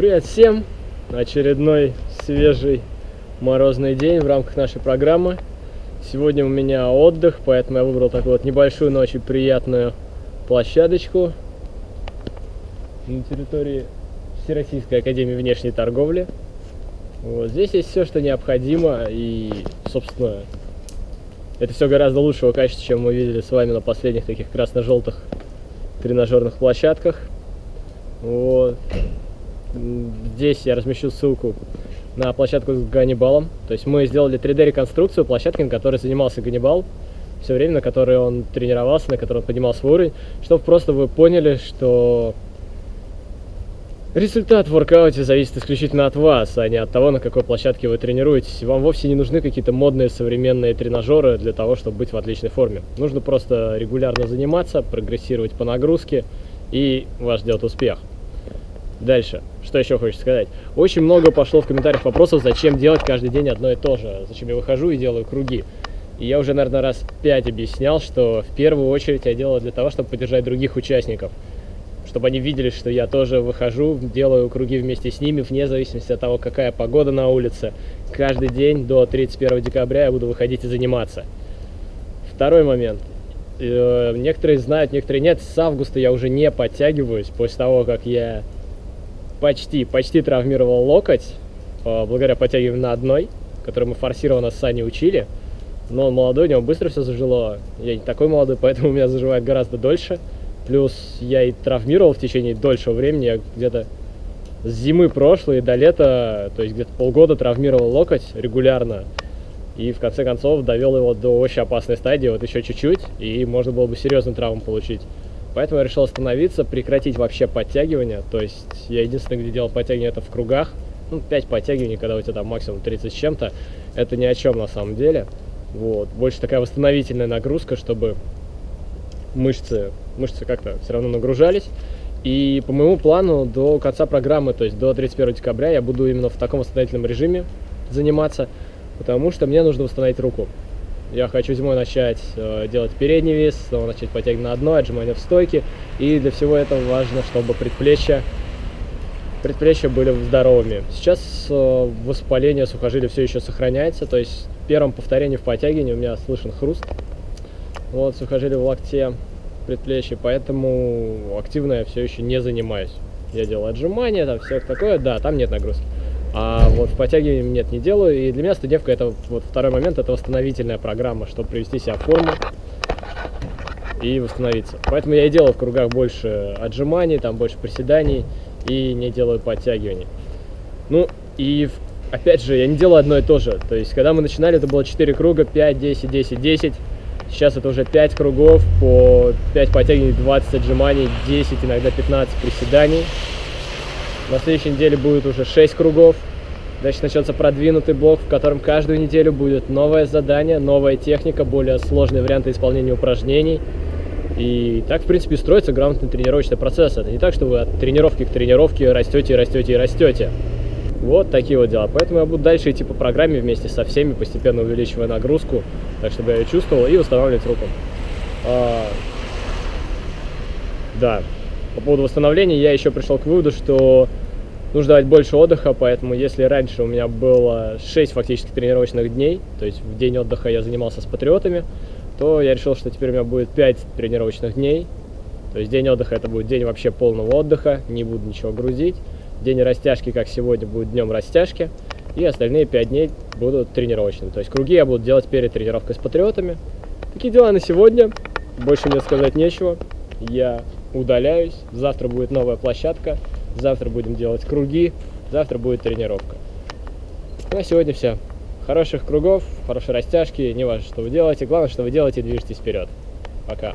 Привет всем! Очередной свежий морозный день в рамках нашей программы. Сегодня у меня отдых, поэтому я выбрал такую вот небольшую, но очень приятную площадочку на территории Всероссийской Академии Внешней Торговли. Вот здесь есть все, что необходимо, и, собственно, это все гораздо лучшего качества, чем мы видели с вами на последних таких красно-желтых тренажерных площадках. Вот. Здесь я размещу ссылку на площадку с Ганнибалом. То есть мы сделали 3D-реконструкцию площадки, на которой занимался Ганнибал. Все время, на которой он тренировался, на которой он поднимал свой уровень. Чтобы просто вы поняли, что результат в воркауте зависит исключительно от вас, а не от того, на какой площадке вы тренируетесь. Вам вовсе не нужны какие-то модные современные тренажеры для того, чтобы быть в отличной форме. Нужно просто регулярно заниматься, прогрессировать по нагрузке, и вас ждет успех. Дальше, что еще хочется сказать. Очень много пошло в комментариях вопросов, зачем делать каждый день одно и то же. Зачем я выхожу и делаю круги. И я уже, наверное, раз пять объяснял, что в первую очередь я делаю для того, чтобы поддержать других участников. Чтобы они видели, что я тоже выхожу, делаю круги вместе с ними, вне зависимости от того, какая погода на улице. Каждый день до 31 декабря я буду выходить и заниматься. Второй момент. Э, некоторые знают, некоторые нет. С августа я уже не подтягиваюсь после того, как я почти, почти травмировал локоть, э, благодаря подтягиванию на одной, который мы форсированно с Саней учили. Но он молодой, у него быстро все зажило. Я не такой молодой, поэтому у меня заживает гораздо дольше. Плюс я и травмировал в течение дольшего времени. Я где-то с зимы прошлой до лета, то есть где-то полгода травмировал локоть регулярно. И в конце концов довел его до очень опасной стадии, вот еще чуть-чуть, и можно было бы серьезную травму получить. Поэтому я решил остановиться, прекратить вообще подтягивания. То есть я единственное, где делал подтягивания, это в кругах. Ну, 5 подтягиваний, когда у тебя там максимум 30 с чем-то. Это ни о чем на самом деле. Вот. Больше такая восстановительная нагрузка, чтобы мышцы, мышцы как-то все равно нагружались. И по моему плану до конца программы, то есть до 31 декабря, я буду именно в таком восстановительном режиме заниматься, потому что мне нужно восстановить руку. Я хочу зимой начать э, делать передний вес, снова начать подтягивать на одной, отжимания в стойке. И для всего этого важно, чтобы предплечья, предплечья были здоровыми. Сейчас э, воспаление сухожилия все еще сохраняется, то есть в первом повторении в подтягивании у меня слышен хруст. Вот сухожилие в локте, предплечье, поэтому активно я все еще не занимаюсь. Я делаю отжимания, там все такое, да, там нет нагрузки. А вот в подтягивании нет, не делаю. И для меня студевка это вот второй момент, это восстановительная программа, чтобы привести себя в форму и восстановиться. Поэтому я и делаю в кругах больше отжиманий, там больше приседаний и не делаю подтягиваний. Ну и опять же, я не делаю одно и то же. То есть, когда мы начинали, это было 4 круга, 5, 10, 10, 10. Сейчас это уже 5 кругов по 5 подтягиваний, 20 отжиманий, 10, иногда 15 приседаний. На следующей неделе будет уже 6 кругов. Дальше начнется продвинутый блок, в котором каждую неделю будет новое задание, новая техника, более сложные варианты исполнения упражнений. И так, в принципе, строится грамотный тренировочный процесс. Это не так, что вы от тренировки к тренировке растете, растете и растете. Вот такие вот дела. Поэтому я буду дальше идти по программе вместе со всеми, постепенно увеличивая нагрузку, так чтобы я ее чувствовал, и восстанавливать руку. А... Да, по поводу восстановления я еще пришел к выводу, что нужно давать больше отдыха, поэтому если раньше у меня было 6 фактически тренировочных дней, то есть в день отдыха я занимался с патриотами, то я решил, что теперь у меня будет 5 тренировочных дней. То есть день отдыха это будет день вообще полного отдыха, не буду ничего грузить. День растяжки, как сегодня, будет днем растяжки. И остальные 5 дней будут тренировочными. То есть круги я буду делать перед тренировкой с патриотами. Такие дела на сегодня. Больше мне сказать нечего. Я удаляюсь. Завтра будет новая площадка. Завтра будем делать круги. Завтра будет тренировка. Ну, а сегодня все. Хороших кругов, хорошей растяжки. Не важно, что вы делаете. Главное, что вы делаете и движетесь вперед. Пока.